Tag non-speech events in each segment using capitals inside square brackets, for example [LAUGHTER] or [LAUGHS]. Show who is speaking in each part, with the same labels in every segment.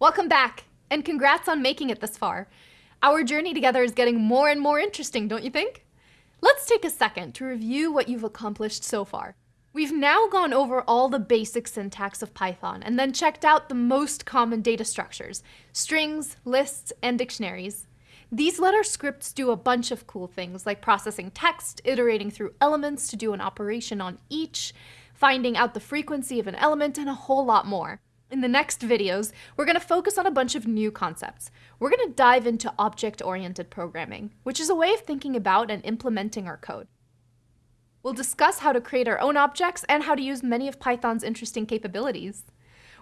Speaker 1: Welcome back, and congrats on making it this far. Our journey together is getting more and more interesting, don't you think? Let's take a second to review what you've accomplished so far. We've now gone over all the basic syntax of Python and then checked out the most common data structures, strings, lists, and dictionaries. These let our scripts do a bunch of cool things like processing text, iterating through elements to do an operation on each, finding out the frequency of an element, and a whole lot more. In the next videos, we're going to focus on a bunch of new concepts. We're going to dive into object-oriented programming, which is a way of thinking about and implementing our code. We'll discuss how to create our own objects and how to use many of Python's interesting capabilities.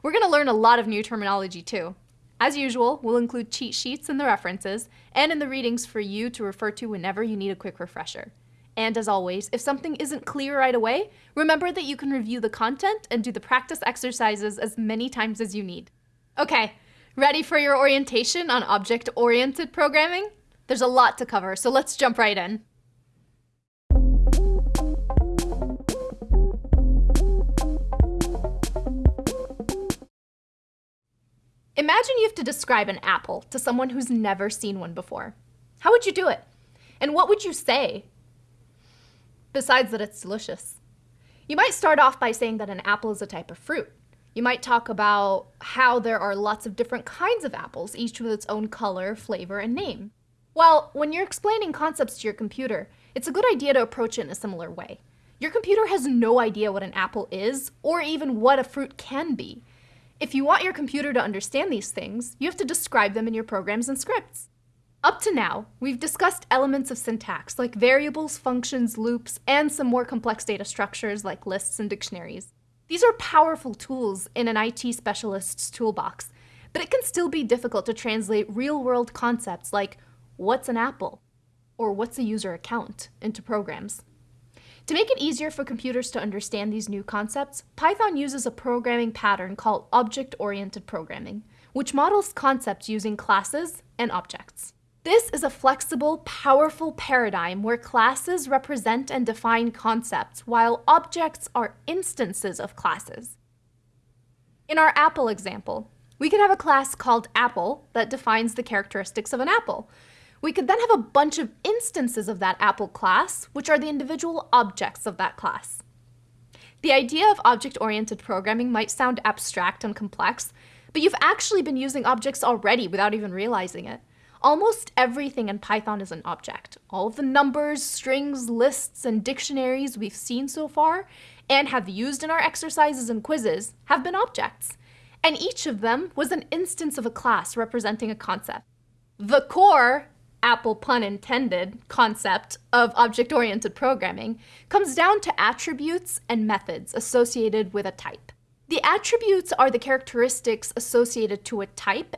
Speaker 1: We're going to learn a lot of new terminology too. As usual, we'll include cheat sheets in the references and in the readings for you to refer to whenever you need a quick refresher. And as always, if something isn't clear right away, remember that you can review the content and do the practice exercises as many times as you need. Okay, ready for your orientation on object-oriented programming? There's a lot to cover, so let's jump right in. Imagine you have to describe an apple to someone who's never seen one before. How would you do it? And what would you say besides that it's delicious. You might start off by saying that an apple is a type of fruit. You might talk about how there are lots of different kinds of apples, each with its own color, flavor, and name. Well, when you're explaining concepts to your computer, it's a good idea to approach it in a similar way. Your computer has no idea what an apple is, or even what a fruit can be. If you want your computer to understand these things, you have to describe them in your programs and scripts. Up to now, we've discussed elements of syntax like variables, functions, loops, and some more complex data structures like lists and dictionaries. These are powerful tools in an IT specialist's toolbox, but it can still be difficult to translate real-world concepts like what's an apple or what's a user account into programs. To make it easier for computers to understand these new concepts, Python uses a programming pattern called object-oriented programming, which models concepts using classes and objects. This is a flexible, powerful paradigm where classes represent and define concepts, while objects are instances of classes. In our apple example, we could have a class called apple that defines the characteristics of an apple. We could then have a bunch of instances of that apple class, which are the individual objects of that class. The idea of object-oriented programming might sound abstract and complex, but you've actually been using objects already without even realizing it. Almost everything in Python is an object. All of the numbers, strings, lists, and dictionaries we've seen so far and have used in our exercises and quizzes have been objects. And each of them was an instance of a class representing a concept. The core, apple pun intended, concept of object-oriented programming comes down to attributes and methods associated with a type. The attributes are the characteristics associated to a type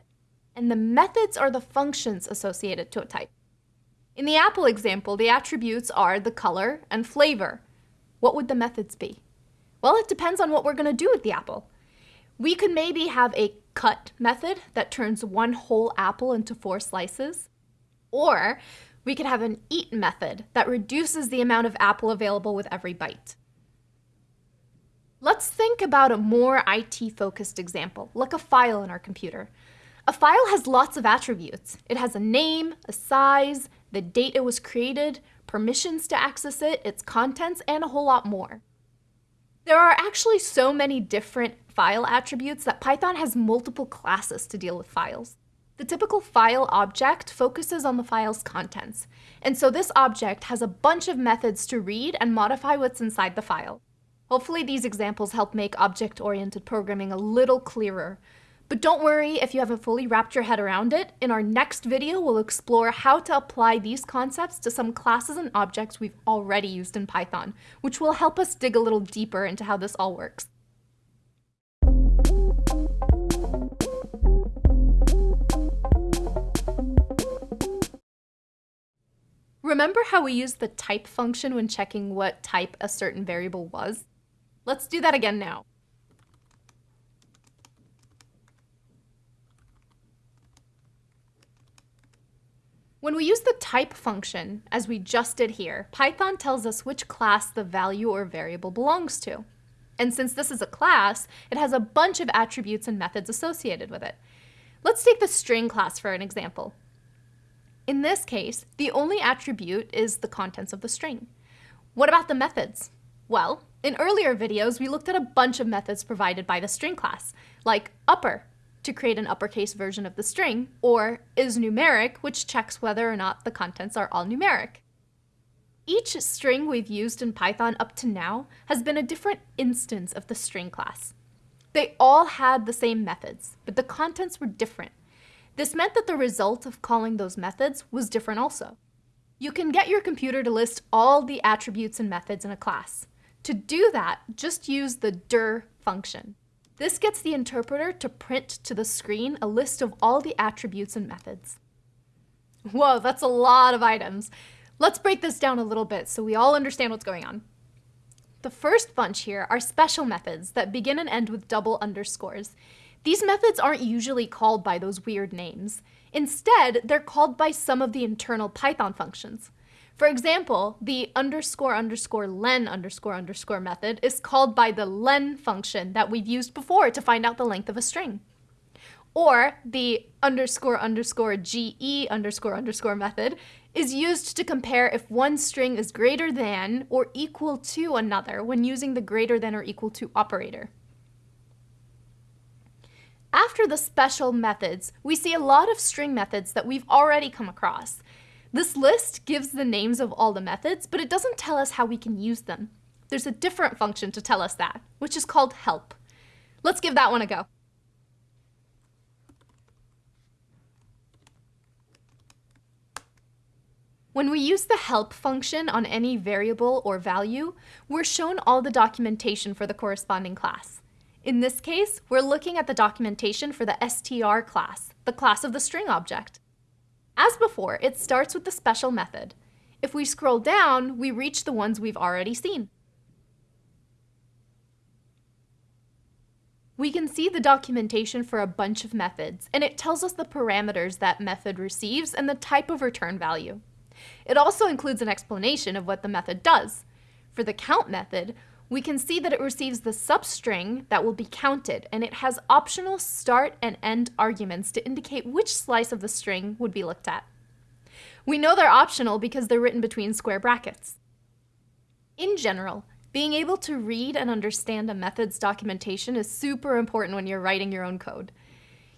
Speaker 1: and the methods are the functions associated to a type. In the apple example, the attributes are the color and flavor. What would the methods be? Well, it depends on what we're going to do with the apple. We could maybe have a cut method that turns one whole apple into four slices. Or we could have an eat method that reduces the amount of apple available with every bite. Let's think about a more IT-focused example, like a file in our computer. A file has lots of attributes. It has a name, a size, the date it was created, permissions to access it, its contents, and a whole lot more. There are actually so many different file attributes that Python has multiple classes to deal with files. The typical file object focuses on the file's contents, and so this object has a bunch of methods to read and modify what's inside the file. Hopefully these examples help make object-oriented programming a little clearer, but don't worry if you haven't fully wrapped your head around it. In our next video, we'll explore how to apply these concepts to some classes and objects we've already used in Python, which will help us dig a little deeper into how this all works. Remember how we used the type function when checking what type a certain variable was? Let's do that again now. When we use the type function, as we just did here, Python tells us which class the value or variable belongs to. And since this is a class, it has a bunch of attributes and methods associated with it. Let's take the string class for an example. In this case, the only attribute is the contents of the string. What about the methods? Well, in earlier videos, we looked at a bunch of methods provided by the string class, like upper, to create an uppercase version of the string, or is numeric, which checks whether or not the contents are all numeric. Each string we've used in Python up to now has been a different instance of the string class. They all had the same methods, but the contents were different. This meant that the result of calling those methods was different also. You can get your computer to list all the attributes and methods in a class. To do that, just use the dir function. This gets the interpreter to print to the screen a list of all the attributes and methods. Whoa, that's a lot of items. Let's break this down a little bit so we all understand what's going on. The first bunch here are special methods that begin and end with double underscores. These methods aren't usually called by those weird names. Instead, they're called by some of the internal Python functions. For example, the underscore underscore len underscore underscore method is called by the len function that we've used before to find out the length of a string. Or the underscore underscore ge underscore underscore method is used to compare if one string is greater than or equal to another when using the greater than or equal to operator. After the special methods, we see a lot of string methods that we've already come across. This list gives the names of all the methods, but it doesn't tell us how we can use them. There's a different function to tell us that, which is called help. Let's give that one a go. When we use the help function on any variable or value, we're shown all the documentation for the corresponding class. In this case, we're looking at the documentation for the str class, the class of the string object. As before, it starts with the special method. If we scroll down, we reach the ones we've already seen. We can see the documentation for a bunch of methods, and it tells us the parameters that method receives and the type of return value. It also includes an explanation of what the method does. For the count method, we can see that it receives the substring that will be counted, and it has optional start and end arguments to indicate which slice of the string would be looked at. We know they're optional because they're written between square brackets. In general, being able to read and understand a method's documentation is super important when you're writing your own code.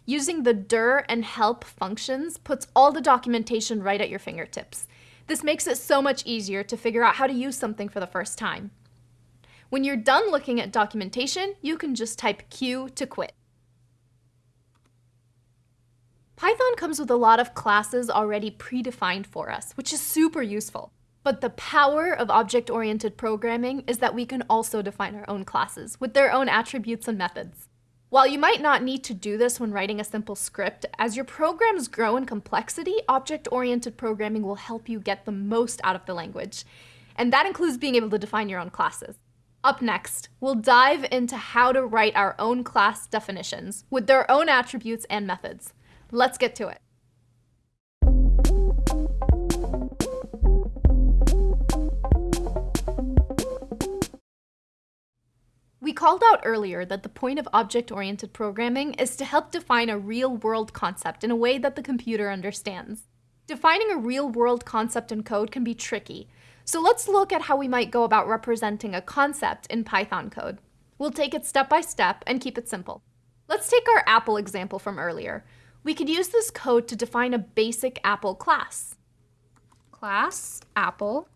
Speaker 1: Using the dir and help functions puts all the documentation right at your fingertips. This makes it so much easier to figure out how to use something for the first time. When you're done looking at documentation, you can just type Q to quit. Python comes with a lot of classes already predefined for us, which is super useful. But the power of object-oriented programming is that we can also define our own classes with their own attributes and methods. While you might not need to do this when writing a simple script, as your programs grow in complexity, object-oriented programming will help you get the most out of the language. And that includes being able to define your own classes. Up next, we'll dive into how to write our own class definitions with their own attributes and methods. Let's get to it. We called out earlier that the point of object-oriented programming is to help define a real-world concept in a way that the computer understands. Defining a real-world concept in code can be tricky, so let's look at how we might go about representing a concept in Python code. We'll take it step by step and keep it simple. Let's take our Apple example from earlier. We could use this code to define a basic Apple class. Class Apple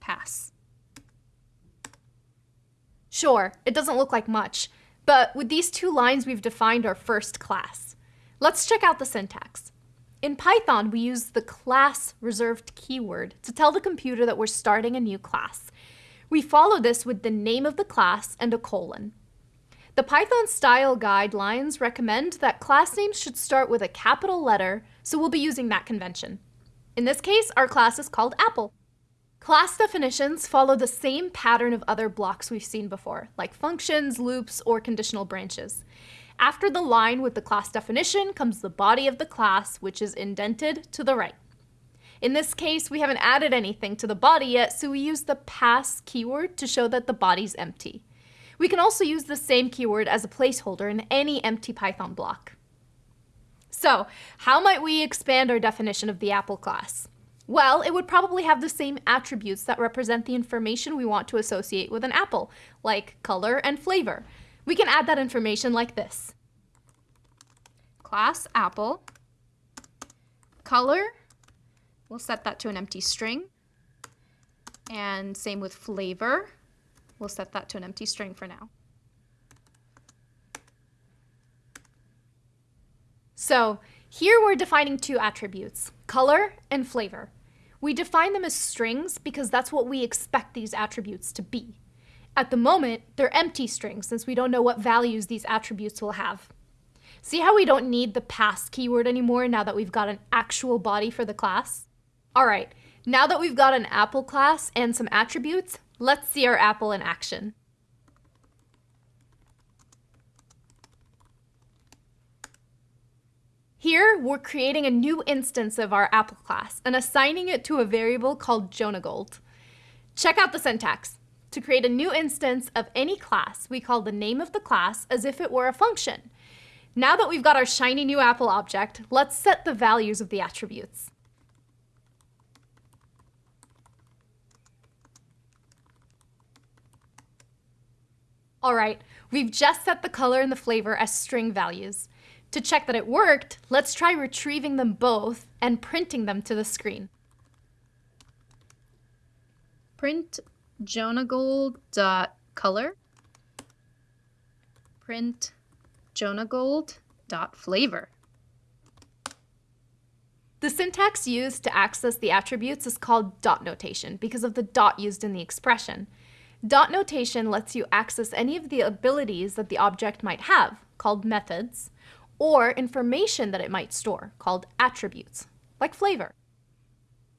Speaker 1: pass. Sure, it doesn't look like much, but with these two lines we've defined our first class. Let's check out the syntax. In Python, we use the class reserved keyword to tell the computer that we're starting a new class. We follow this with the name of the class and a colon. The Python style guidelines recommend that class names should start with a capital letter, so we'll be using that convention. In this case, our class is called Apple. Class definitions follow the same pattern of other blocks we've seen before, like functions, loops, or conditional branches. After the line with the class definition comes the body of the class, which is indented to the right. In this case, we haven't added anything to the body yet, so we use the pass keyword to show that the body's empty. We can also use the same keyword as a placeholder in any empty Python block. So, how might we expand our definition of the Apple class? Well, it would probably have the same attributes that represent the information we want to associate with an apple, like color and flavor. We can add that information like this. Class apple, color, we'll set that to an empty string, and same with flavor, we'll set that to an empty string for now. So here we're defining two attributes, color and flavor. We define them as strings because that's what we expect these attributes to be. At the moment, they're empty strings since we don't know what values these attributes will have. See how we don't need the pass keyword anymore now that we've got an actual body for the class? All right, now that we've got an apple class and some attributes, let's see our apple in action. Here, we're creating a new instance of our Apple class and assigning it to a variable called Jonagold. Check out the syntax. To create a new instance of any class, we call the name of the class as if it were a function. Now that we've got our shiny new Apple object, let's set the values of the attributes. All right, we've just set the color and the flavor as string values. To check that it worked, let's try retrieving them both and printing them to the screen. Print jonagold.color. Print jonagold.flavor. The syntax used to access the attributes is called dot notation because of the dot used in the expression. Dot notation lets you access any of the abilities that the object might have, called methods, or information that it might store, called attributes, like flavor.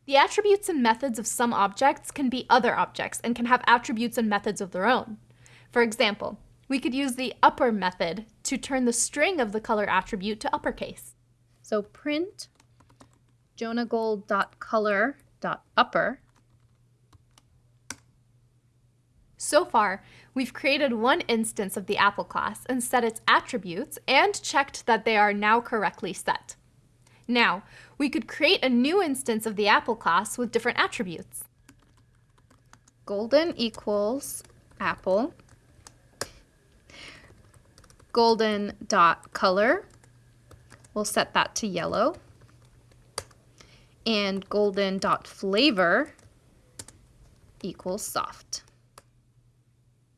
Speaker 1: The attributes and methods of some objects can be other objects and can have attributes and methods of their own. For example, we could use the upper method to turn the string of the color attribute to uppercase. So print jonagold.color.upper. So far, We've created one instance of the Apple class and set its attributes and checked that they are now correctly set. Now, we could create a new instance of the Apple class with different attributes. Golden equals apple. Golden dot color. We'll set that to yellow. And golden dot flavor equals soft.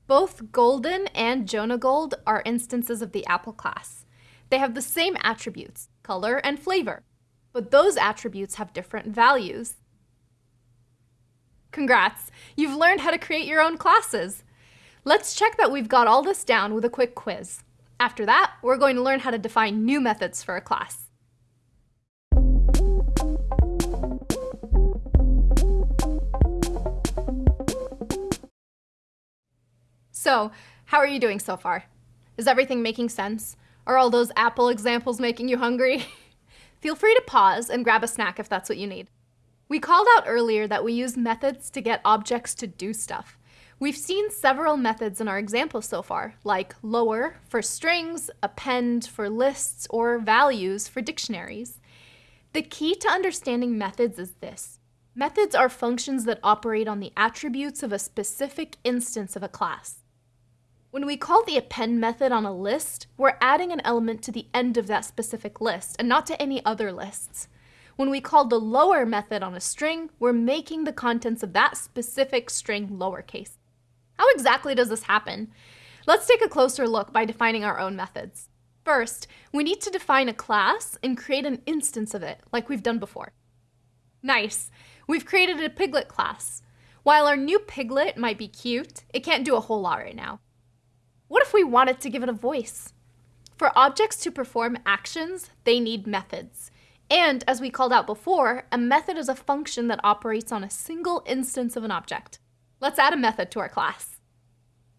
Speaker 1: Both Golden and Jonagold are instances of the Apple class. They have the same attributes, color and flavor, but those attributes have different values. Congrats! You've learned how to create your own classes. Let's check that we've got all this down with a quick quiz. After that, we're going to learn how to define new methods for a class. So, how are you doing so far? Is everything making sense? Are all those Apple examples making you hungry? [LAUGHS] Feel free to pause and grab a snack if that's what you need. We called out earlier that we use methods to get objects to do stuff. We've seen several methods in our example so far, like lower for strings, append for lists, or values for dictionaries. The key to understanding methods is this. Methods are functions that operate on the attributes of a specific instance of a class. When we call the append method on a list, we're adding an element to the end of that specific list and not to any other lists. When we call the lower method on a string, we're making the contents of that specific string lowercase. How exactly does this happen? Let's take a closer look by defining our own methods. First, we need to define a class and create an instance of it, like we've done before. Nice, we've created a piglet class. While our new piglet might be cute, it can't do a whole lot right now. What if we wanted to give it a voice? For objects to perform actions, they need methods. And as we called out before, a method is a function that operates on a single instance of an object. Let's add a method to our class.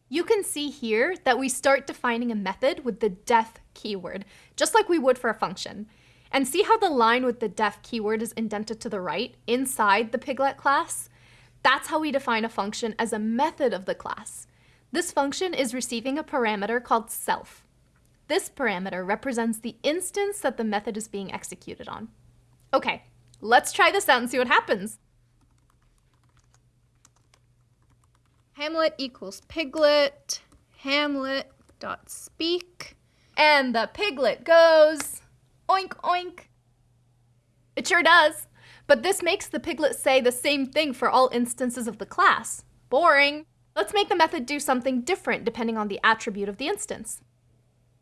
Speaker 1: You can see here that we start defining a method with the def keyword, just like we would for a function. And see how the line with the def keyword is indented to the right inside the piglet class? That's how we define a function as a method of the class. This function is receiving a parameter called self. This parameter represents the instance that the method is being executed on. Okay, let's try this out and see what happens.
Speaker 2: Hamlet equals piglet, hamlet dot speak,
Speaker 1: and the piglet goes oink oink. It sure does. But this makes the piglet say the same thing for all instances of the class. Boring. Let's make the method do something different depending on the attribute of the instance.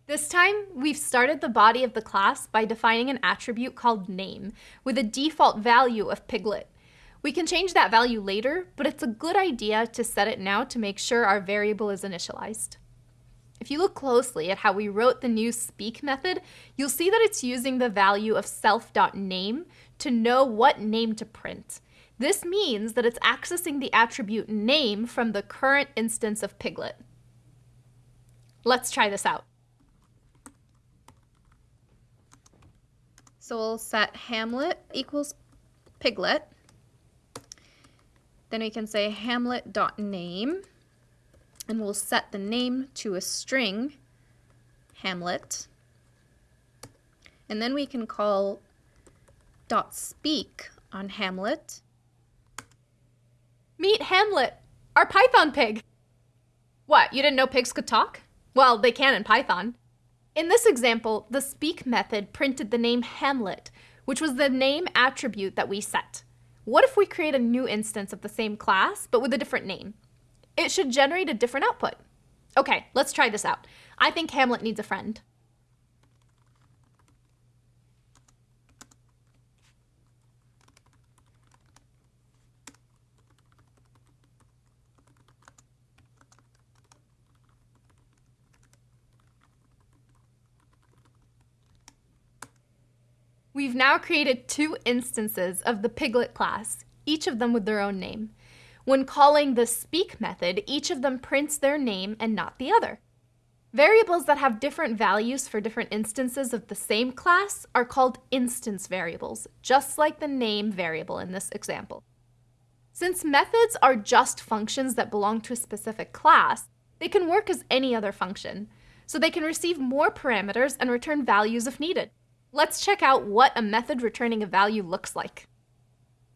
Speaker 1: This time, we've started the body of the class by defining an attribute called name with a default value of piglet. We can change that value later, but it's a good idea to set it now to make sure our variable is initialized. If you look closely at how we wrote the new speak method, you'll see that it's using the value of self.name to know what name to print. This means that it's accessing the attribute name from the current instance of Piglet. Let's try this out.
Speaker 2: So we'll set Hamlet equals Piglet. Then we can say hamlet.name, and we'll set the name to a string, Hamlet. And then we can call dot speak on Hamlet.
Speaker 1: Meet Hamlet, our Python pig. What, you didn't know pigs could talk? Well, they can in Python. In this example, the speak method printed the name Hamlet, which was the name attribute that we set. What if we create a new instance of the same class, but with a different name? It should generate a different output. Okay, let's try this out. I think Hamlet needs a friend. We've now created two instances of the Piglet class, each of them with their own name. When calling the speak method, each of them prints their name and not the other. Variables that have different values for different instances of the same class are called instance variables, just like the name variable in this example. Since methods are just functions that belong to a specific class, they can work as any other function, so they can receive more parameters and return values if needed. Let's check out what a method returning a value looks like.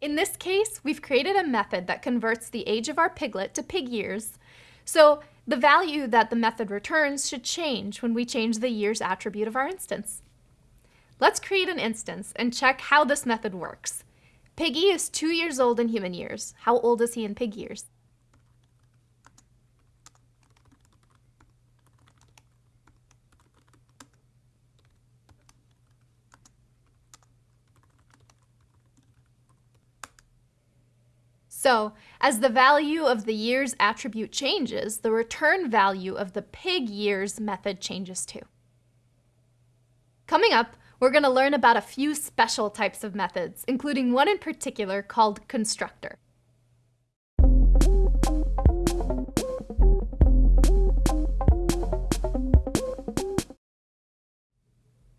Speaker 1: In this case, we've created a method that converts the age of our piglet to pig years. So the value that the method returns should change when we change the years attribute of our instance. Let's create an instance and check how this method works. Piggy is two years old in human years. How old is he in pig years? So as the value of the years attribute changes, the return value of the pig years method changes too. Coming up, we're going to learn about a few special types of methods, including one in particular called constructor.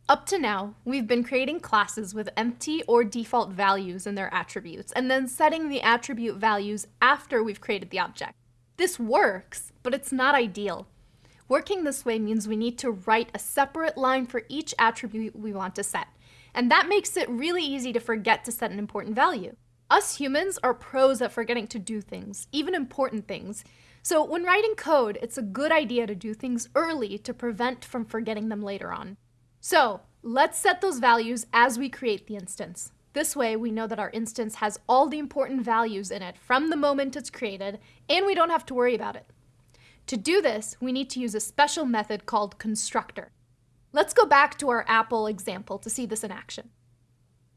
Speaker 1: Up to now, we've been creating classes with empty or default values in their attributes, and then setting the attribute values after we've created the object. This works, but it's not ideal. Working this way means we need to write a separate line for each attribute we want to set, and that makes it really easy to forget to set an important value. Us humans are pros at forgetting to do things, even important things. So when writing code, it's a good idea to do things early to prevent from forgetting them later on. So let's set those values as we create the instance. This way, we know that our instance has all the important values in it from the moment it's created, and we don't have to worry about it. To do this, we need to use a special method called constructor. Let's go back to our Apple example to see this in action.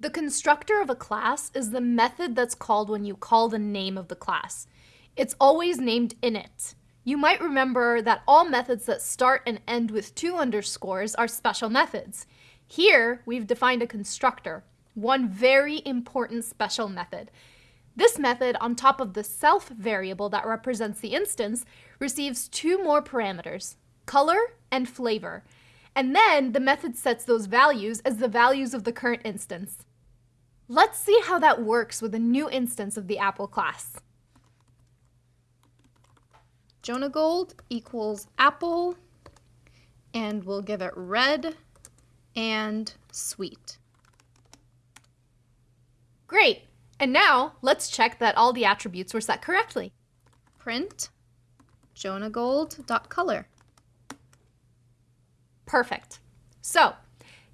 Speaker 1: The constructor of a class is the method that's called when you call the name of the class. It's always named init. You might remember that all methods that start and end with two underscores are special methods. Here, we've defined a constructor, one very important special method. This method, on top of the self variable that represents the instance, receives two more parameters, color and flavor. And then the method sets those values as the values of the current instance. Let's see how that works with a new instance of the Apple class.
Speaker 2: Jonagold equals apple, and we'll give it red and sweet.
Speaker 1: Great. And now let's check that all the attributes were set correctly.
Speaker 2: Print jonagold.color.
Speaker 1: Perfect. So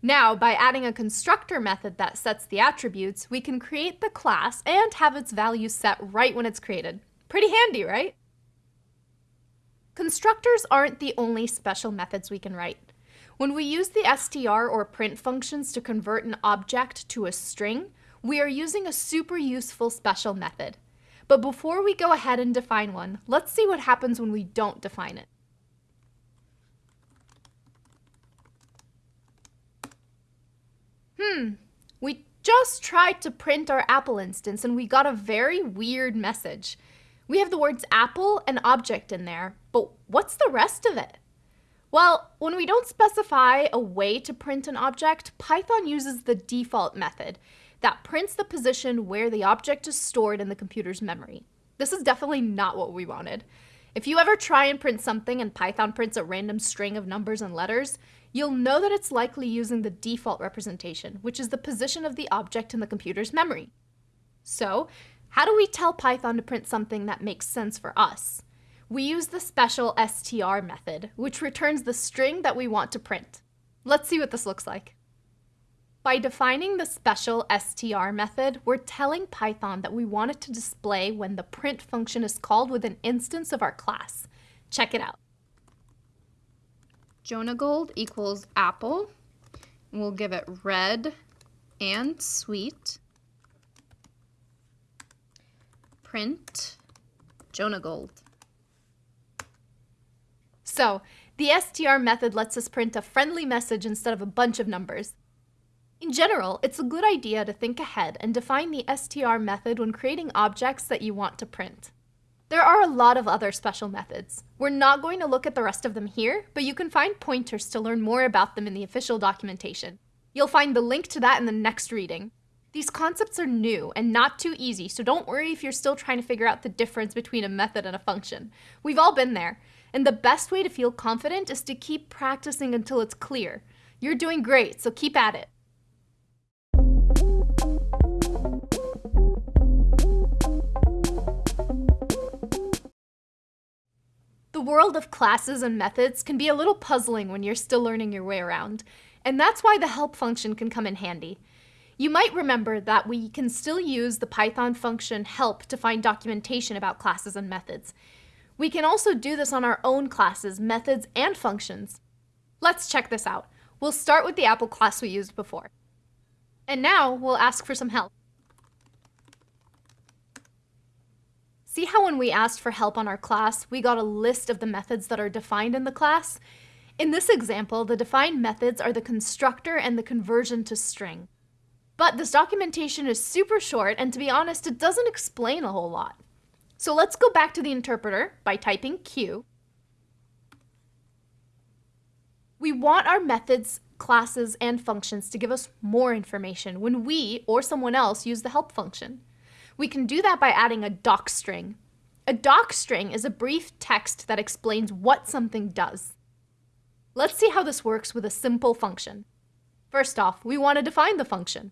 Speaker 1: now by adding a constructor method that sets the attributes, we can create the class and have its value set right when it's created. Pretty handy, right? Constructors aren't the only special methods we can write. When we use the str or print functions to convert an object to a string, we are using a super useful special method. But before we go ahead and define one, let's see what happens when we don't define it. Hmm, we just tried to print our Apple instance and we got a very weird message. We have the words apple and object in there, but what's the rest of it? Well, when we don't specify a way to print an object, Python uses the default method that prints the position where the object is stored in the computer's memory. This is definitely not what we wanted. If you ever try and print something and Python prints a random string of numbers and letters, you'll know that it's likely using the default representation, which is the position of the object in the computer's memory. So, how do we tell Python to print something that makes sense for us? We use the special str method, which returns the string that we want to print. Let's see what this looks like. By defining the special str method, we're telling Python that we want it to display when the print function is called with an instance of our class. Check it out.
Speaker 2: Jonagold equals apple. We'll give it red and sweet. Print Jonagold.
Speaker 1: So, the str method lets us print a friendly message instead of a bunch of numbers. In general, it's a good idea to think ahead and define the str method when creating objects that you want to print. There are a lot of other special methods. We're not going to look at the rest of them here, but you can find pointers to learn more about them in the official documentation. You'll find the link to that in the next reading. These concepts are new and not too easy, so don't worry if you're still trying to figure out the difference between a method and a function. We've all been there, and the best way to feel confident is to keep practicing until it's clear. You're doing great, so keep at it. The world of classes and methods can be a little puzzling when you're still learning your way around, and that's why the help function can come in handy. You might remember that we can still use the Python function help to find documentation about classes and methods. We can also do this on our own classes, methods, and functions. Let's check this out. We'll start with the Apple class we used before. And now we'll ask for some help. See how when we asked for help on our class, we got a list of the methods that are defined in the class? In this example, the defined methods are the constructor and the conversion to string. But this documentation is super short, and to be honest, it doesn't explain a whole lot. So let's go back to the interpreter by typing Q. We want our methods, classes, and functions to give us more information when we or someone else use the help function. We can do that by adding a doc string. A doc string is a brief text that explains what something does. Let's see how this works with a simple function. First off, we want to define the function.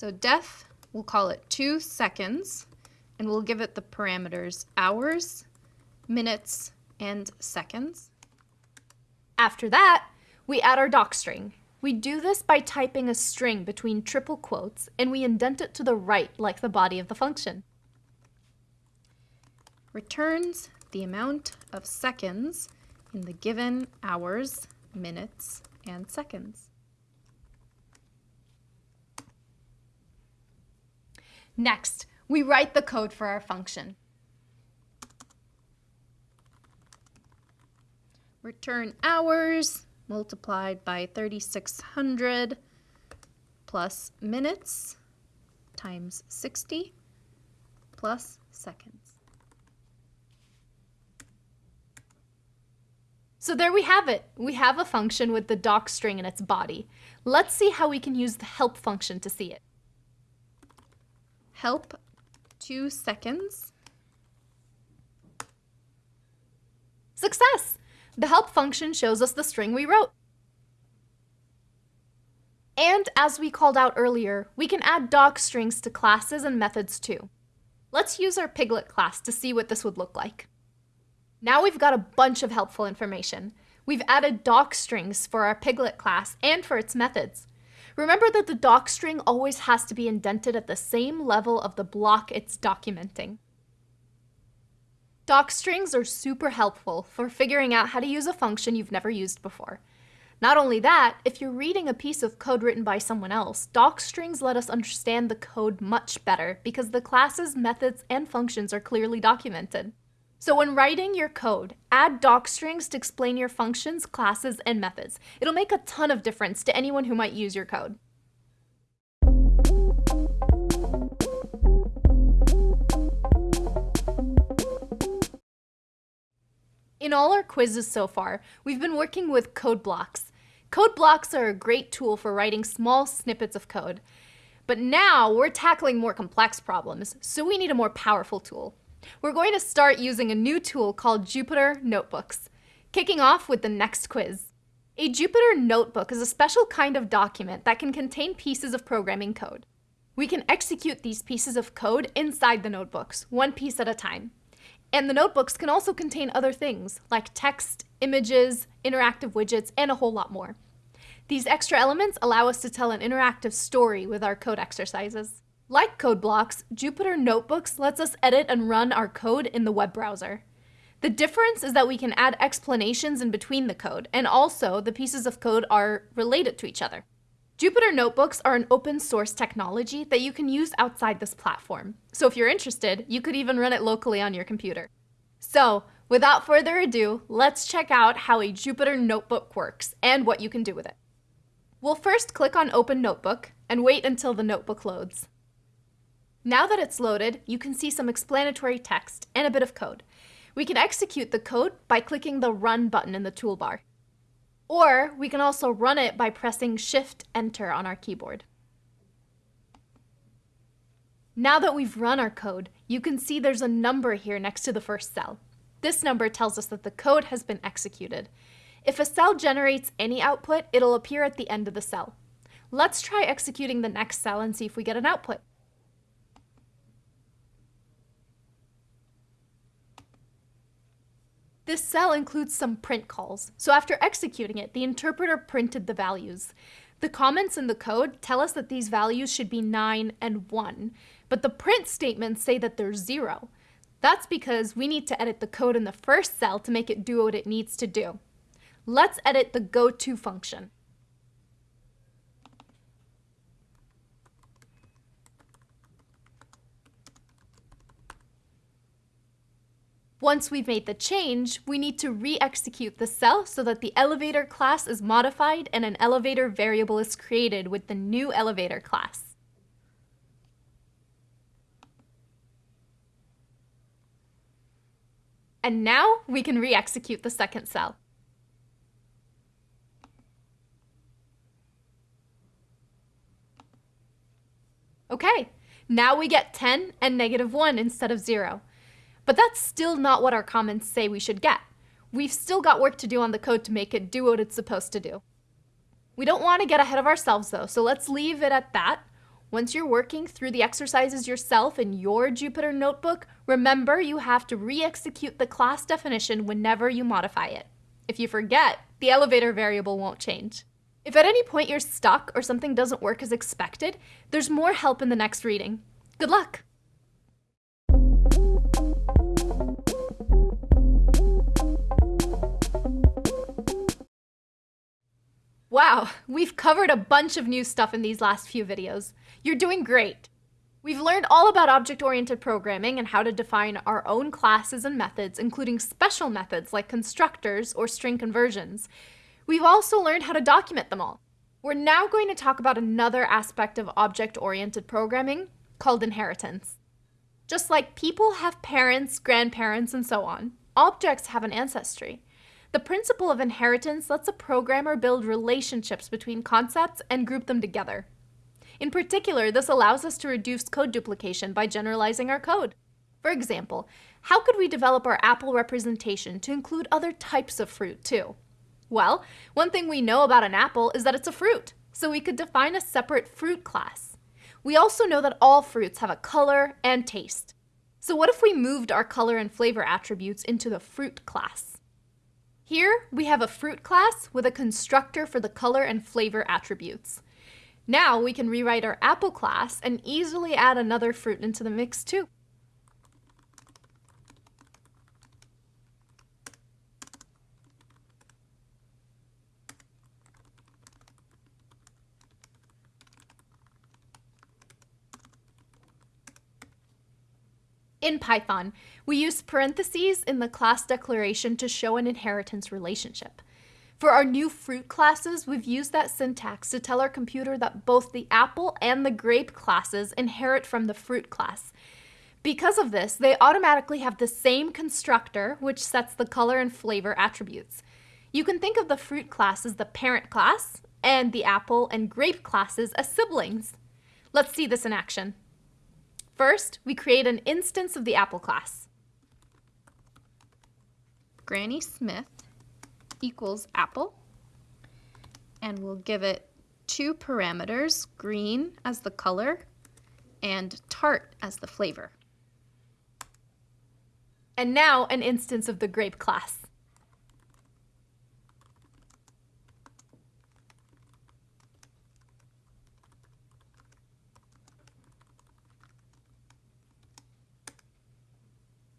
Speaker 2: So def, we'll call it 2 seconds, and we'll give it the parameters hours, minutes, and seconds.
Speaker 1: After that, we add our doc string. We do this by typing a string between triple quotes and we indent it to the right like the body of the function.
Speaker 2: Returns the amount of seconds in the given hours, minutes, and seconds.
Speaker 1: Next, we write the code for our function.
Speaker 2: Return hours, multiplied by 3600 plus minutes times 60 plus seconds.
Speaker 1: So there we have it. We have a function with the doc string in its body. Let's see how we can use the help function to see it.
Speaker 2: Help 2 seconds
Speaker 1: Success! The help function shows us the string we wrote. And as we called out earlier, we can add doc strings to classes and methods too. Let's use our Piglet class to see what this would look like. Now we've got a bunch of helpful information. We've added doc strings for our Piglet class and for its methods. Remember that the doc string always has to be indented at the same level of the block it's documenting. Doc strings are super helpful for figuring out how to use a function you've never used before. Not only that, if you're reading a piece of code written by someone else, doc strings let us understand the code much better because the classes, methods, and functions are clearly documented. So when writing your code, add docstrings to explain your functions, classes, and methods. It'll make a ton of difference to anyone who might use your code. In all our quizzes so far, we've been working with code blocks. Code blocks are a great tool for writing small snippets of code. But now we're tackling more complex problems, so we need a more powerful tool. We're going to start using a new tool called Jupyter Notebooks, kicking off with the next quiz. A Jupyter Notebook is a special kind of document that can contain pieces of programming code. We can execute these pieces of code inside the notebooks, one piece at a time. And the notebooks can also contain other things, like text, images, interactive widgets, and a whole lot more. These extra elements allow us to tell an interactive story with our code exercises. Like code blocks, Jupyter Notebooks lets us edit and run our code in the web browser. The difference is that we can add explanations in between the code, and also the pieces of code are related to each other. Jupyter Notebooks are an open source technology that you can use outside this platform. So if you're interested, you could even run it locally on your computer. So without further ado, let's check out how a Jupyter Notebook works and what you can do with it. We'll first click on Open Notebook and wait until the notebook loads. Now that it's loaded, you can see some explanatory text and a bit of code. We can execute the code by clicking the Run button in the toolbar. Or we can also run it by pressing Shift Enter on our keyboard. Now that we've run our code, you can see there's a number here next to the first cell. This number tells us that the code has been executed. If a cell generates any output, it'll appear at the end of the cell. Let's try executing the next cell and see if we get an output. This cell includes some print calls, so after executing it, the interpreter printed the values. The comments in the code tell us that these values should be 9 and 1, but the print statements say that they're 0. That's because we need to edit the code in the first cell to make it do what it needs to do. Let's edit the goTo function. Once we've made the change, we need to re-execute the cell so that the elevator class is modified and an elevator variable is created with the new elevator class. And now we can re-execute the second cell. Okay, now we get 10 and negative 1 instead of 0. But that's still not what our comments say we should get. We've still got work to do on the code to make it do what it's supposed to do. We don't want to get ahead of ourselves though, so let's leave it at that. Once you're working through the exercises yourself in your Jupyter notebook, remember you have to re-execute the class definition whenever you modify it. If you forget, the elevator variable won't change. If at any point you're stuck or something doesn't work as expected, there's more help in the next reading. Good luck! Wow, we've covered a bunch of new stuff in these last few videos. You're doing great. We've learned all about object-oriented programming and how to define our own classes and methods, including special methods like constructors or string conversions. We've also learned how to document them all. We're now going to talk about another aspect of object-oriented programming called inheritance. Just like people have parents, grandparents, and so on, objects have an ancestry. The principle of inheritance lets a programmer build relationships between concepts and group them together. In particular, this allows us to reduce code duplication by generalizing our code. For example, how could we develop our apple representation to include other types of fruit too? Well, one thing we know about an apple is that it's a fruit, so we could define a separate fruit class. We also know that all fruits have a color and taste. So what if we moved our color and flavor attributes into the fruit class? Here, we have a fruit class with a constructor for the color and flavor attributes. Now we can rewrite our apple class and easily add another fruit into the mix too. In Python, we use parentheses in the class declaration to show an inheritance relationship. For our new fruit classes, we've used that syntax to tell our computer that both the apple and the grape classes inherit from the fruit class. Because of this, they automatically have the same constructor, which sets the color and flavor attributes. You can think of the fruit class as the parent class, and the apple and grape classes as siblings. Let's see this in action. First, we create an instance of the apple class.
Speaker 2: Granny Smith equals apple. And we'll give it two parameters, green as the color and tart as the flavor.
Speaker 1: And now an instance of the grape class.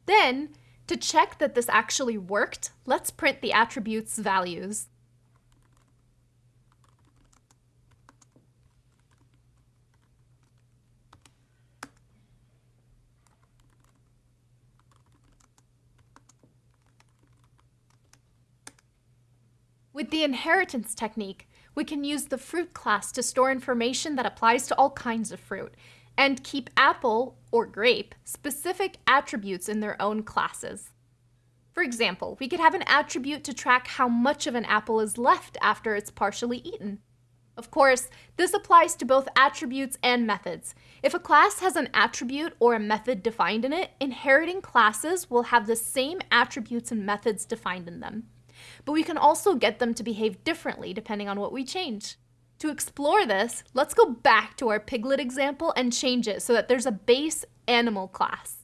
Speaker 1: Then, to check that this actually worked, let's print the attribute's values. With the inheritance technique, we can use the fruit class to store information that applies to all kinds of fruit, and keep apple or grape specific attributes in their own classes. For example, we could have an attribute to track how much of an apple is left after it's partially eaten. Of course, this applies to both attributes and methods. If a class has an attribute or a method defined in it, inheriting classes will have the same attributes and methods defined in them. But we can also get them to behave differently depending on what we change. To explore this, let's go back to our piglet example and change it so that there's a base animal class.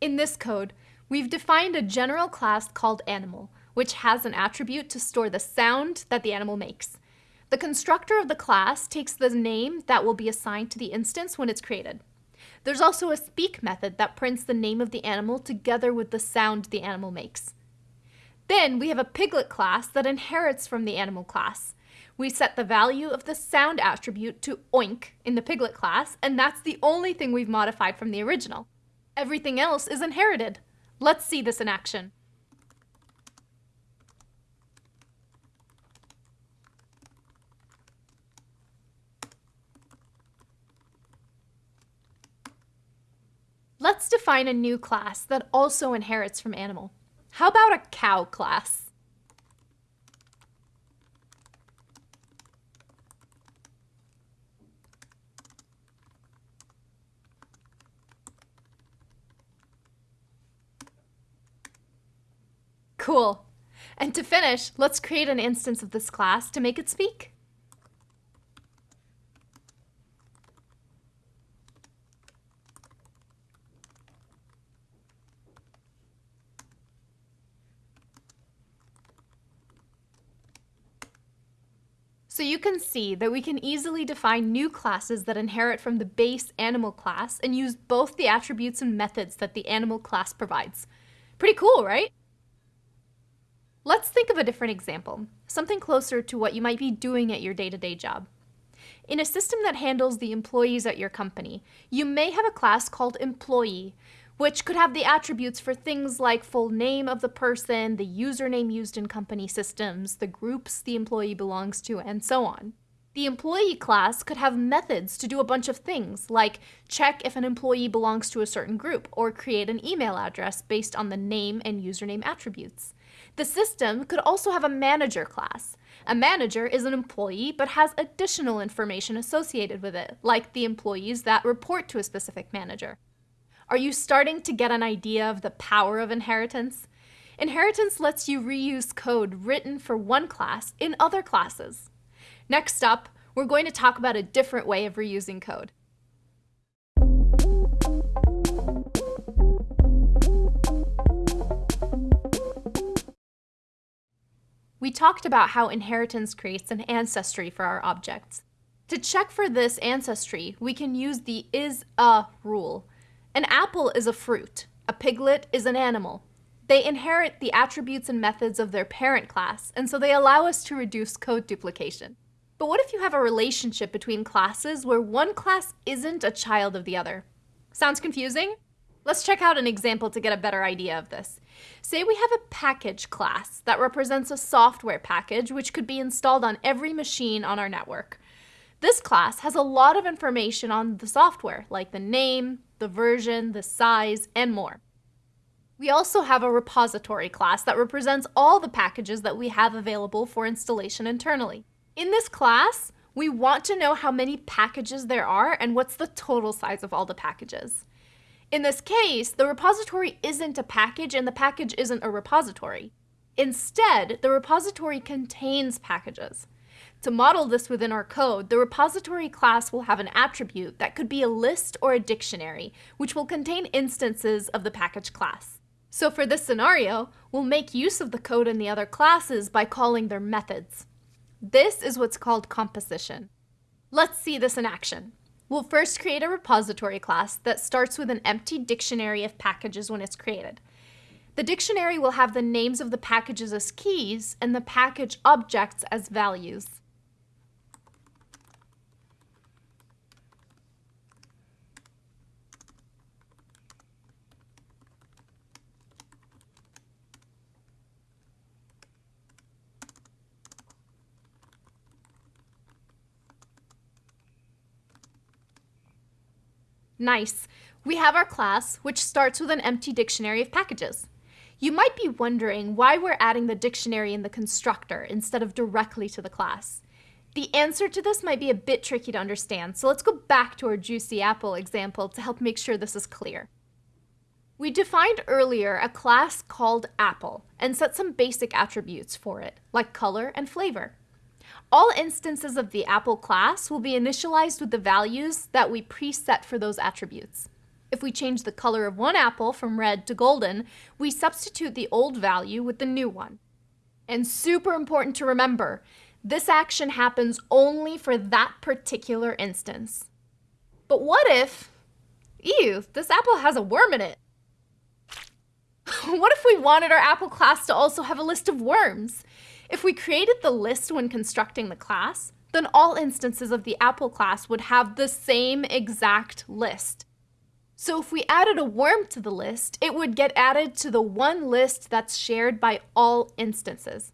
Speaker 1: In this code, we've defined a general class called animal, which has an attribute to store the sound that the animal makes. The constructor of the class takes the name that will be assigned to the instance when it's created. There's also a speak method that prints the name of the animal together with the sound the animal makes. Then we have a piglet class that inherits from the animal class we set the value of the sound attribute to oink in the piglet class, and that's the only thing we've modified from the original. Everything else is inherited. Let's see this in action. Let's define a new class that also inherits from animal. How about a cow class? Cool. And to finish, let's create an instance of this class to make it speak. So you can see that we can easily define new classes that inherit from the base animal class and use both the attributes and methods that the animal class provides. Pretty cool, right? Let's think of a different example, something closer to what you might be doing at your day-to-day -day job. In a system that handles the employees at your company, you may have a class called employee, which could have the attributes for things like full name of the person, the username used in company systems, the groups the employee belongs to, and so on. The employee class could have methods to do a bunch of things, like check if an employee belongs to a certain group, or create an email address based on the name and username attributes. The system could also have a manager class. A manager is an employee but has additional information associated with it, like the employees that report to a specific manager. Are you starting to get an idea of the power of inheritance? Inheritance lets you reuse code written for one class in other classes. Next up, we're going to talk about a different way of reusing code. We talked about how inheritance creates an ancestry for our objects. To check for this ancestry, we can use the is-a rule. An apple is a fruit. A piglet is an animal. They inherit the attributes and methods of their parent class, and so they allow us to reduce code duplication. But what if you have a relationship between classes where one class isn't a child of the other? Sounds confusing? Let's check out an example to get a better idea of this. Say we have a package class that represents a software package which could be installed on every machine on our network. This class has a lot of information on the software, like the name, the version, the size, and more. We also have a repository class that represents all the packages that we have available for installation internally. In this class, we want to know how many packages there are and what's the total size of all the packages. In this case, the repository isn't a package and the package isn't a repository. Instead, the repository contains packages. To model this within our code, the repository class will have an attribute that could be a list or a dictionary, which will contain instances of the package class. So for this scenario, we'll make use of the code in the other classes by calling their methods. This is what's called composition. Let's see this in action. We'll first create a repository class that starts with an empty dictionary of packages when it's created. The dictionary will have the names of the packages as keys and the package objects as values. Nice. We have our class, which starts with an empty dictionary of packages. You might be wondering why we're adding the dictionary in the constructor instead of directly to the class. The answer to this might be a bit tricky to understand, so let's go back to our Juicy Apple example to help make sure this is clear. We defined earlier a class called Apple and set some basic attributes for it, like color and flavor. All instances of the Apple class will be initialized with the values that we preset for those attributes. If we change the color of one apple from red to golden, we substitute the old value with the new one. And super important to remember, this action happens only for that particular instance. But what if, ew, this apple has a worm in it? [LAUGHS] what if we wanted our apple class to also have a list of worms? If we created the list when constructing the class, then all instances of the Apple class would have the same exact list. So if we added a worm to the list, it would get added to the one list that's shared by all instances.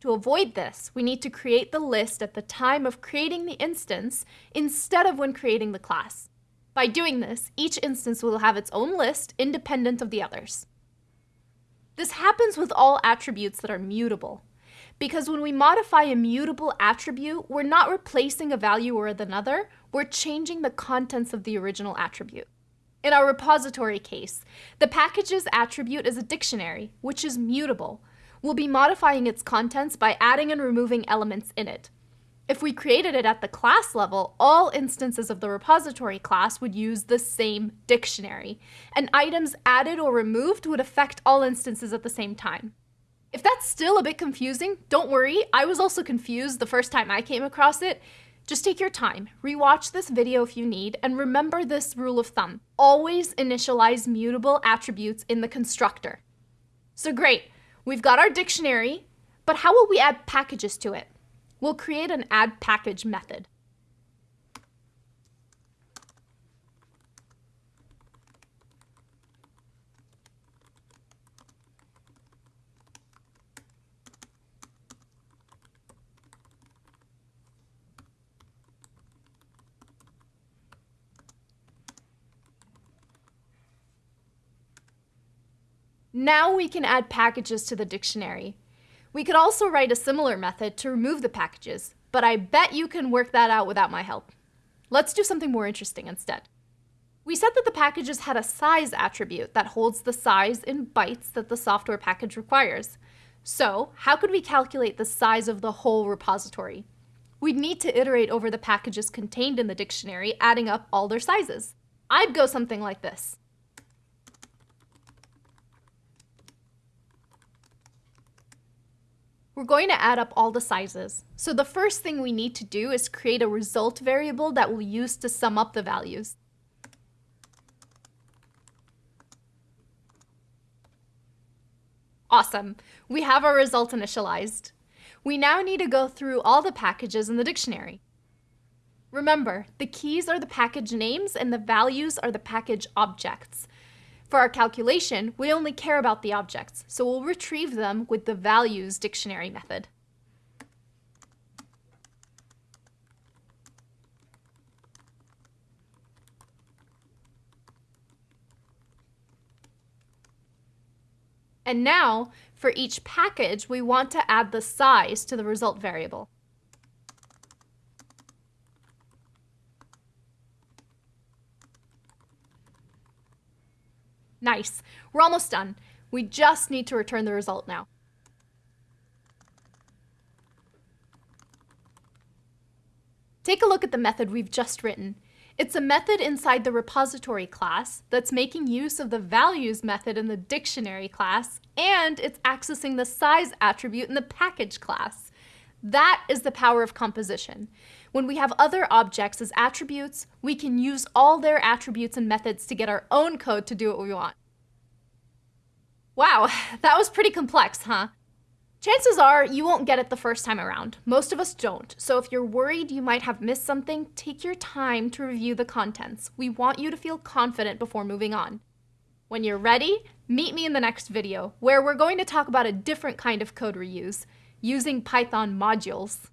Speaker 1: To avoid this, we need to create the list at the time of creating the instance instead of when creating the class. By doing this, each instance will have its own list independent of the others. This happens with all attributes that are mutable. Because when we modify a mutable attribute, we're not replacing a value with another, we're changing the contents of the original attribute. In our repository case, the package's attribute is a dictionary, which is mutable. We'll be modifying its contents by adding and removing elements in it. If we created it at the class level, all instances of the repository class would use the same dictionary, and items added or removed would affect all instances at the same time. If that's still a bit confusing, don't worry. I was also confused the first time I came across it. Just take your time, rewatch this video if you need, and remember this rule of thumb. Always initialize mutable attributes in the constructor. So great, we've got our dictionary, but how will we add packages to it? We'll create an add package method. Now we can add packages to the dictionary. We could also write a similar method to remove the packages, but I bet you can work that out without my help. Let's do something more interesting instead. We said that the packages had a size attribute that holds the size in bytes that the software package requires. So, how could we calculate the size of the whole repository? We'd need to iterate over the packages contained in the dictionary, adding up all their sizes. I'd go something like this. We're going to add up all the sizes. So the first thing we need to do is create a result variable that we'll use to sum up the values. Awesome. We have our result initialized. We now need to go through all the packages in the dictionary. Remember, the keys are the package names and the values are the package objects. For our calculation, we only care about the objects, so we'll retrieve them with the values dictionary method. And now, for each package, we want to add the size to the result variable. Nice. We're almost done. We just need to return the result now. Take a look at the method we've just written. It's a method inside the repository class that's making use of the values method in the dictionary class, and it's accessing the size attribute in the package class. That is the power of composition. When we have other objects as attributes, we can use all their attributes and methods to get our own code to do what we want. Wow, [LAUGHS] that was pretty complex, huh? Chances are you won't get it the first time around. Most of us don't. So if you're worried you might have missed something, take your time to review the contents. We want you to feel confident before moving on. When you're ready, meet me in the next video, where we're going to talk about a different kind of code reuse, using Python modules.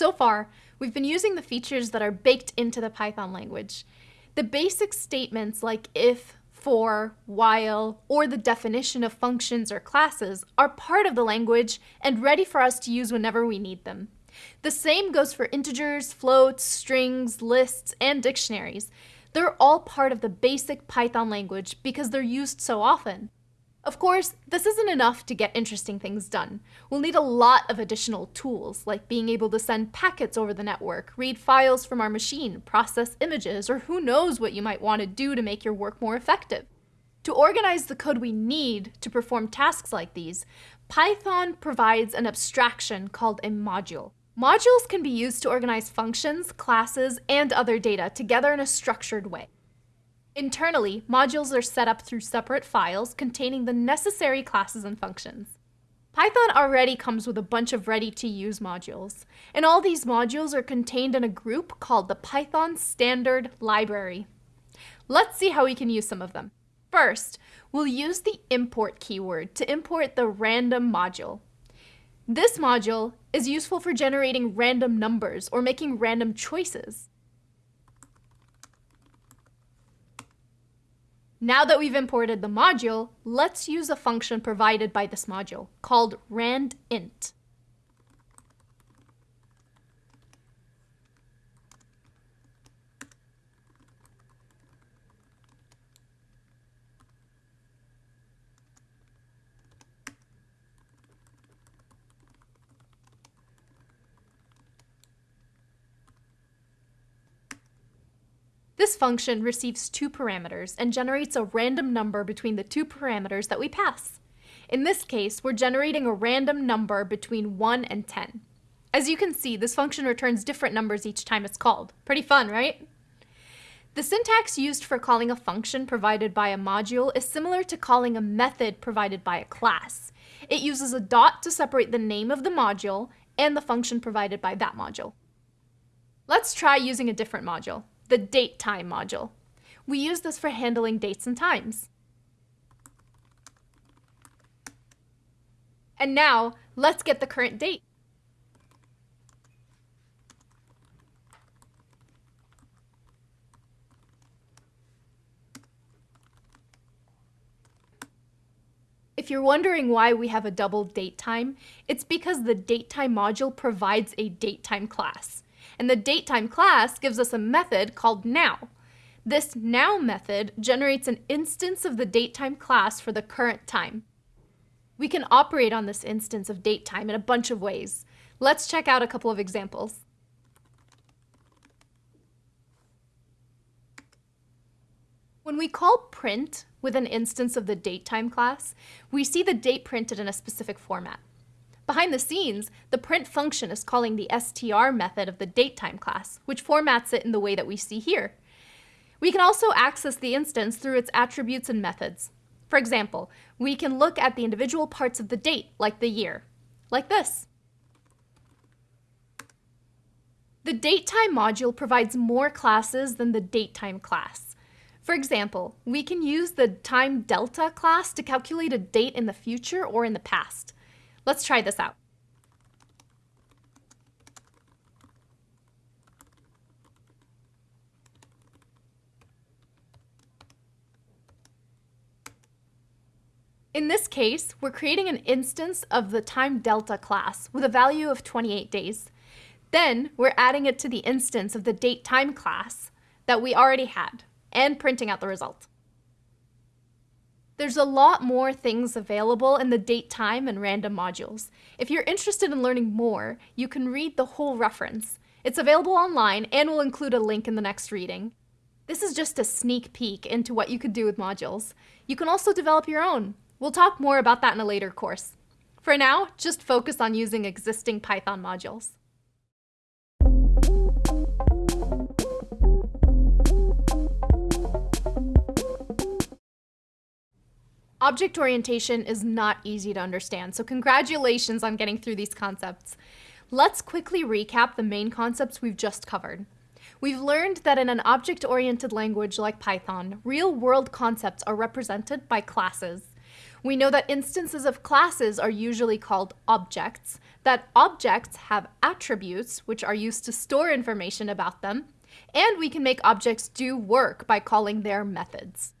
Speaker 1: So far, we've been using the features that are baked into the Python language. The basic statements like if, for, while, or the definition of functions or classes are part of the language and ready for us to use whenever we need them. The same goes for integers, floats, strings, lists, and dictionaries. They're all part of the basic Python language because they're used so often. Of course, this isn't enough to get interesting things done. We'll need a lot of additional tools, like being able to send packets over the network, read files from our machine, process images, or who knows what you might want to do to make your work more effective. To organize the code we need to perform tasks like these, Python provides an abstraction called a module. Modules can be used to organize functions, classes, and other data together in a structured way. Internally, modules are set up through separate files containing the necessary classes and functions. Python already comes with a bunch of ready-to-use modules, and all these modules are contained in a group called the Python Standard Library. Let's see how we can use some of them. First, we'll use the import keyword to import the random module. This module is useful for generating random numbers or making random choices. Now that we've imported the module, let's use a function provided by this module called randint. This function receives two parameters and generates a random number between the two parameters that we pass. In this case, we're generating a random number between 1 and 10. As you can see, this function returns different numbers each time it's called. Pretty fun, right? The syntax used for calling a function provided by a module is similar to calling a method provided by a class. It uses a dot to separate the name of the module and the function provided by that module. Let's try using a different module the date time module. We use this for handling dates and times. And now, let's get the current date. If you're wondering why we have a double datetime, it's because the datetime module provides a datetime class. And the datetime class gives us a method called now. This now method generates an instance of the datetime class for the current time. We can operate on this instance of datetime in a bunch of ways. Let's check out a couple of examples. When we call print with an instance of the datetime class, we see the date printed in a specific format. Behind the scenes, the print function is calling the str method of the datetime class, which formats it in the way that we see here. We can also access the instance through its attributes and methods. For example, we can look at the individual parts of the date, like the year, like this. The datetime module provides more classes than the datetime class. For example, we can use the time delta class to calculate a date in the future or in the past. Let's try this out. In this case, we're creating an instance of the time delta class with a value of 28 days. Then we're adding it to the instance of the date time class that we already had and printing out the result. There's a lot more things available in the date time and random modules. If you're interested in learning more, you can read the whole reference. It's available online and we'll include a link in the next reading. This is just a sneak peek into what you could do with modules. You can also develop your own. We'll talk more about that in a later course. For now, just focus on using existing Python modules. Object orientation is not easy to understand, so congratulations on getting through these concepts. Let's quickly recap the main concepts we've just covered. We've learned that in an object-oriented language like Python, real-world concepts are represented by classes. We know that instances of classes are usually called objects, that objects have attributes, which are used to store information about them, and we can make objects do work by calling their methods.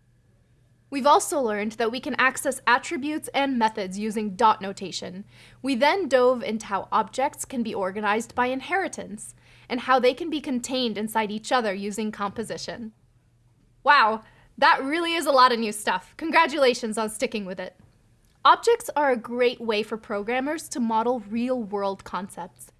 Speaker 1: We've also learned that we can access attributes and methods using dot notation. We then dove into how objects can be organized by inheritance, and how they can be contained inside each other using composition. Wow, that really is a lot of new stuff. Congratulations on sticking with it. Objects are a great way for programmers to model real-world concepts.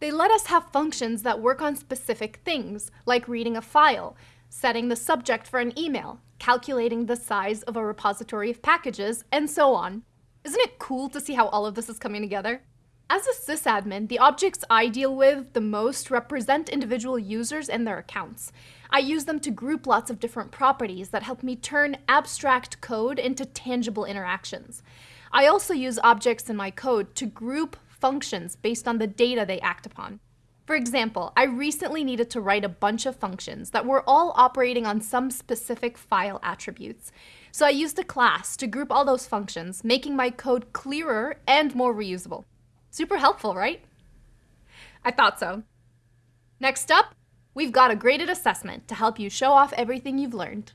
Speaker 1: They let us have functions that work on specific things, like reading a file, setting the subject for an email, calculating the size of a repository of packages, and so on. Isn't it cool to see how all of this is coming together? As a sysadmin, the objects I deal with the most represent individual users and their accounts. I use them to group lots of different properties that help me turn abstract code into tangible interactions. I also use objects in my code to group functions based on the data they act upon. For example, I recently needed to write a bunch of functions that were all operating on some specific file attributes. So I used a class to group all those functions, making my code clearer and more reusable. Super helpful, right? I thought so. Next up, we've got a graded assessment to help you show off everything you've learned.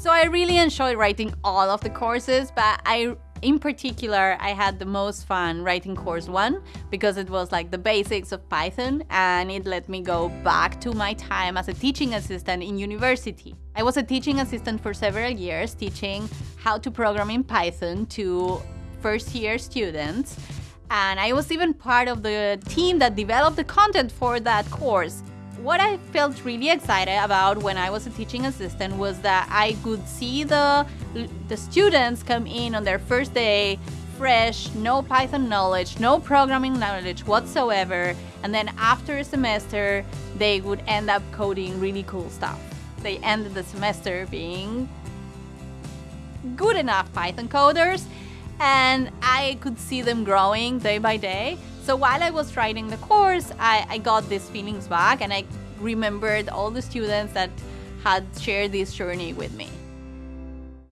Speaker 3: So I really enjoyed writing all of the courses, but I in particular, I had the most fun writing course one because it was like the basics of Python and it let me go back to my time as a teaching assistant in university. I was a teaching assistant for several years, teaching how to program in Python to first year students. And I was even part of the team that developed the content for that course. What I felt really excited about when I was a teaching assistant was that I could see the, the students come in on their first day fresh, no Python knowledge, no programming knowledge whatsoever, and then after a semester, they would end up coding really cool stuff. They ended the semester being good enough Python coders, and I could see them growing day by day. So while I was writing the course, I, I got these feelings back and I remembered all the students that had shared this journey with me.